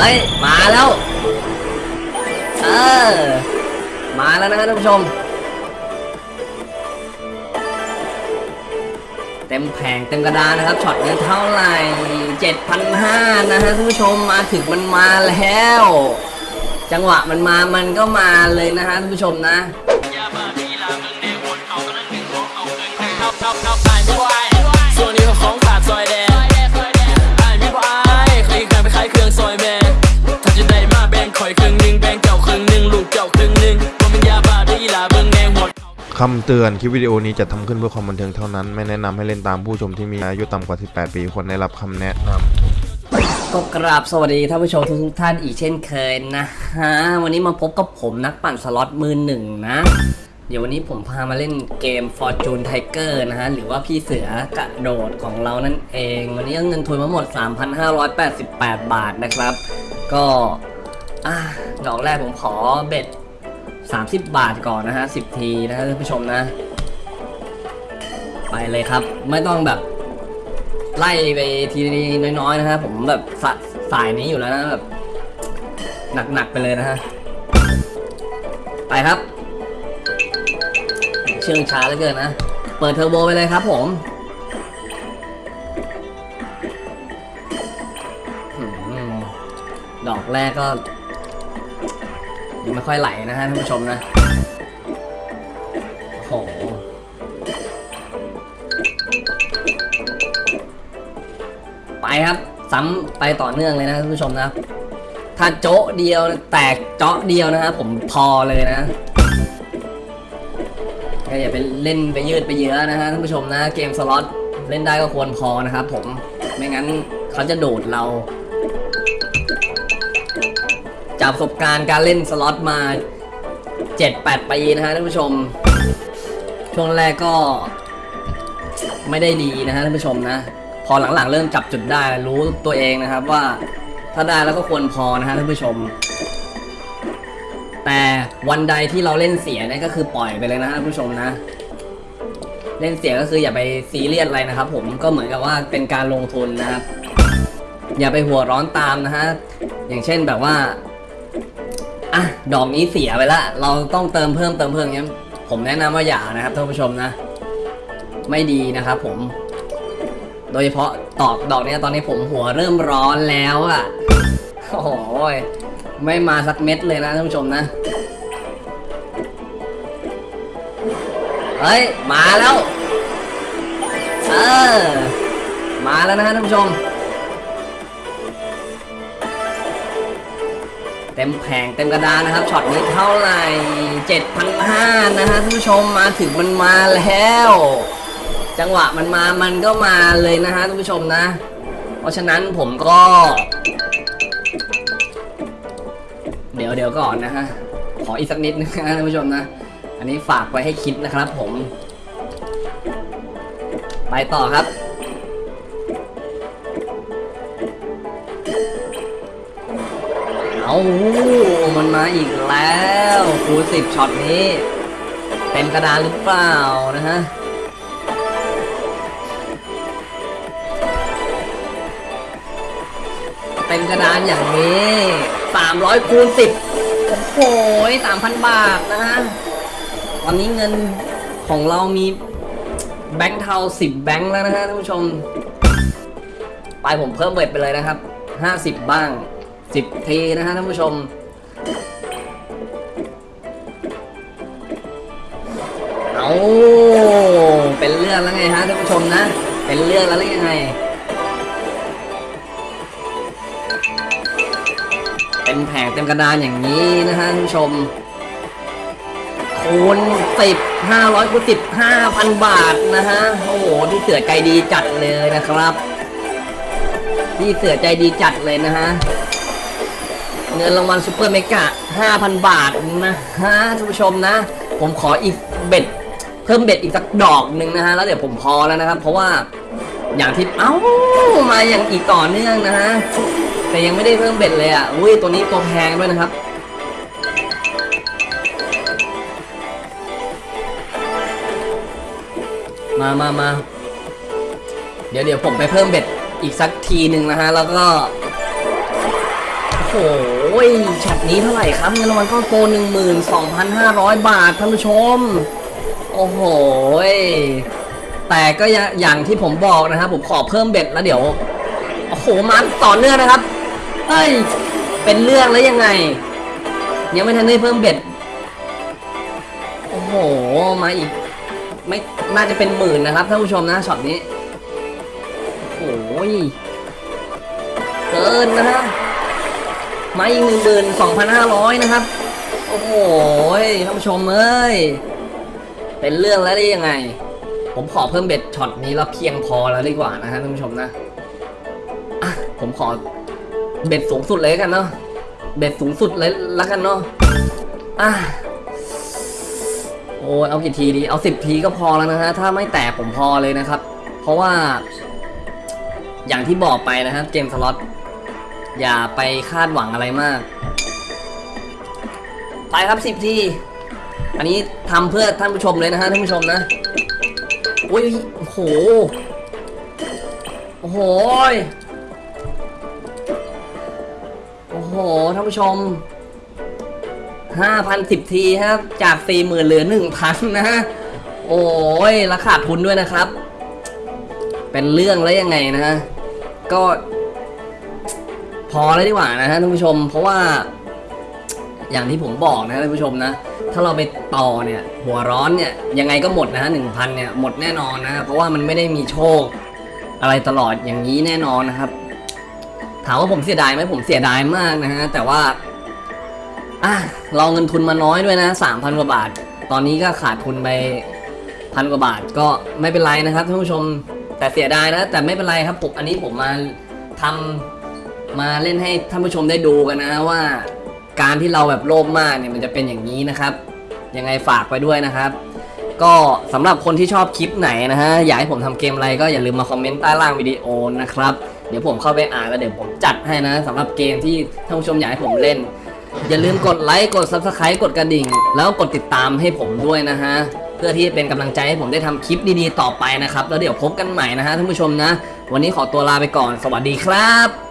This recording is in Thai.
เฮ้ย มาแล้ว เออ มาแล้วนะฮะท่านผู้ชม เต็มแผงเต็มกระดานนะครับ ช็อตเงินเท่าไหร่7,500นะฮะท่านผู้ชม มาถึงมันมาแล้ว จังหวะมันมา มันก็มาเลยนะฮะท่านผู้ชมนะ คำเตือนคลิปวิดีโอนี้จะทำขึ้นเพื่อความบันเทิงเท่านั้น ไม่แนะนำให้เล่นตามผู้ชมที่มีอายุต่ำกว่า 18 ปีควรได้รับคำแนะนำก็กราบสวัสดีท่านผู้ชมทุกท่านอีกเช่นเคยนะฮะวันนี้มาพบกับผมนักปั่นสล็อตมือหนึ่งนะ เดี๋ยววันนี้ผมพามาเล่นเกม Fortune Tiger นะฮะ หรือว่าพี่เสือกระโดดของเรานั่นเอง วันนี้เงินทุนมาหมด 3,588 บาทนะครับ ก็อะดอกแรกผมขอเบ็ด 30 บาทก่อนนะฮะ10 ทีนะท่านผู้ชมนะ ไปเลยครับ ไม่ต้องแบบ ไล่ไปทีน้อยๆนะฮะผมแบบสสายนี้อยู่แล้วนะแบบหนักๆไปเลยนะฮะไปครับ เชื่องช้าเหลือเกินนะ เปิดเทอร์โบไปเลยครับผมดอกแรกก็ ยังไม่ค่อยไหลนะฮะท่านผู้ชมนะ โอ้โห ไปครับ ซ้ำไปต่อเนื่องเลยนะท่านผู้ชมนะ ถ้าโจ๊ะเดียวแตกเจาะเดียวนะครับผมพอเลยนะก็อย่าไปเล่นไปยืดไปเยอะนะฮะท่านผู้ชมนะ เกมสล็อตเล่นได้ก็ควรพอนะครับผมไม่งั้นเขาจะโดดเรา จากประสบการณ์การเล่นสล็อตมา 7-8 ปีนะฮะท่านผู้ชม ช่วงแรกก็ไม่ได้ดีนะฮะท่านผู้ชมนะ พอหลังๆ เริ่มจับจุดได้รู้ตัวเองนะครับว่าถ้าได้แล้วก็ควรพอนะฮะท่านผู้ชม แต่วันใดที่เราเล่นเสียเนี่ยก็คือปล่อยไปเลยนะฮะท่านผู้ชมนะ เล่นเสียก็คืออย่าไปซีเรียสอะไรนะครับ ผมก็เหมือนกับว่าเป็นการลงทุนนะครับ อย่าไปหัวร้อนตามนะฮะอย่างเช่นแบบว่า อะดอกนี้เสียไปละเราต้องเติมเพิ่มเติมเพิ่มงเงี้ยผมแนะนำว่าอย่านะครับท่านผู้ชมนะ ไม่ดีนะครับผม โดยเฉพาะตอกดอกเนี้ยตอนนี้ผมหัวเริ่มร้อนแล้วอะ่ะโอ้โหยไม่มาสักเม็ดเลยนะท่านผู้ชมนะเฮ้ยมาแล้วเออมาแล้วนะฮะท่านผู้ชม ต็มแผงเต็มกระดานนะครับช็อตนี้เท่าไหร่7,500นะฮะท่านผู้ชมมาถึงมันมาแล้ว จังหวะมันมามันก็มาเลยนะฮะท่านผู้ชมนะ เพราะฉะนั้นผมก็ เดี๋ยวเดี๋ยวก่อนนะฮะขออีกสักนิดนึงนะท่านผู้ชมนะ อันนี้ฝากไว้ให้คิดนะครับผม ไปต่อครับ เอามันมาอีกแล้วคูณสิบช็อตนี้เต็มกระดานหรือเปล่านะฮะเต็มกระดานอย่างนี้ 300คูณ10 โอ้โห3,000 บาทนะฮะตอนนี้เงินของเรามีแบงค์เทา 10 แบงค์แล้วนะฮะท่านผู้ชม ไปผมเพิ่มเบ็ดไปเลยนะครับ 50 บ้าง 10ทีนะฮะท่านผู้ชม เอาเป็นเรื่องแล้วไงฮะท่านผู้ชมนะ เป็นเรื่องแล้วหรือยังไงเต็มแผงเต็มกระดานอย่างนี้นะฮะท่านผู้ชม คูณสิบห้าร้อยคูณสิบห้าพันบาทนะฮะ โอ้โหพี่เสือใจดีจัดเลยนะครับพี่เสือใจดีจัดเลยนะฮะ เงินรางวัลซูเปอร์เมกะห้าพันบาทนะฮะท่านผู้ชมนะ ผมขออีกเบ็ด เพิ่มเบ็ดอีกสักดอกหนึ่งนะฮะ แล้วเดี๋ยวผมพอแล้วนะครับ เพราะว่าอย่างที่เอ้ามาอย่างอีกต่อเนื่องนะฮะ แต่ยังไม่ได้เพิ่มเบ็ดเลยอะอุ้ยตัวนี้ตัวแพงด้วยนะครับมามามา เดี๋ยวเดี๋ยวผมไปเพิ่มเบ็ดอีกสักทีหนึ่งนะฮะ แล้วก็ โอ้โห โหช็อตนี้เท่าไหร่ครับเงินรางวัลก้อนโต12,500 บาทท่านผู้ชม โอ้โห แต่ก็อย่างที่ผมบอกนะครับ ผมขอเพิ่ม bet แล้วเดี๋ยว โอ้โห มาต่อเนื่องนะครับเฮ้ย เป็นเรื่องแล้วยังไง ยังไม่ทันได้เพิ่ม bet โอ้โห มาอีก ไม่ น่าจะเป็นหมื่นนะครับท่านผู้ชมนะช็อตนี้ โอ้ย เกินนะฮะ มาอีกหนึ่งหมื่นสองพันห้าร้อยนะครับ โอ้โหท่านผู้ชมเอ้ย เป็นเรื่องแล้วได้ยังไง ผมขอเพิ่ม bet ช็อตนี้แล้วเพียงพอแล้วดีกว่านะฮะท่านผู้ชมนะอะผมขอ bet สูงสุดเลยกันเนาะ bet สูงสุดเลยละกันเนาะ อะโอ้ยเอากี่ทีดี เอาสิบทีก็พอแล้วนะฮะ ถ้าไม่แตกผมพอเลยนะครับ เพราะว่า อย่างที่บอกไปนะครับ เกมสล็อต อย่าไปคาดหวังอะไรมาก ไปครับสิบที อันนี้ทำเพื่อท่านผู้ชมเลยนะฮะท่านผู้ชมนะอุ้ยโอ้โห โอ้โห โอ้โห ท่านผู้ชมห้าพันสิบทีครับ จากสี่หมื่นเหลือหนึ่งพันนะฮะ โอ้ยราคาดทุนด้วยนะครับ เป็นเรื่องแล้วยังไงนะฮะ ก็ พอแล้วดีกว่านะฮะท่านผู้ชม เพราะว่า อย่างที่ผมบอกนะท่านผู้ชมนะ ถ้าเราไปต่อเนี่ย หัวร้อนเนี่ยยังไงก็หมดนะฮะหนึ่งพันเนี่ยหมดแน่นอนนะ เพราะว่ามันไม่ได้มีโชค อะไรตลอดอย่างนี้แน่นอนนะครับ ถามว่าผมเสียดายไหมผมเสียดายมากนะฮะแต่ว่าอะเราเงินทุนมาน้อยด้วยนะสามพันกว่าบาท ตอนนี้ก็ขาดทุนไปพันกว่าบาทก็ไม่เป็นไรนะครับท่านผู้ชมแต่เสียดายนะแต่ไม่เป็นไรครับผมอันนี้ผมมาทำ มาเล่นให้ท่านผู้ชมได้ดูกันนะว่า การที่เราแบบโลภมากเนี่ยมันจะเป็นอย่างนี้นะครับ ยังไงฝากไปด้วยนะครับ ก็สำหรับคนที่ชอบคลิปไหนนะฮะอยากให้ผมทำเกมอะไรก็อย่าลืมมาคอมเมนต์ใต้ล่างวิดีโอนะครับเดี๋ยวผมเข้าไปอ่านแล้วเดี๋ยวผมจัดให้นะสำหรับเกมที่ท่านผู้ชมอยากให้ผมเล่น อย่าลืมกดไลค์กด Subscribe กดกระดิ่ง แล้วกดติดตามให้ผมด้วยนะฮะเพื่อที่จะเป็นกำลังใจให้ผมได้ทำคลิปดีๆต่อไปนะครับ แล้วเดี๋ยวพบกันใหม่นะฮะท่านผู้ชมนะ วันนี้ขอตัวลาไปก่อน สวัสดีครับ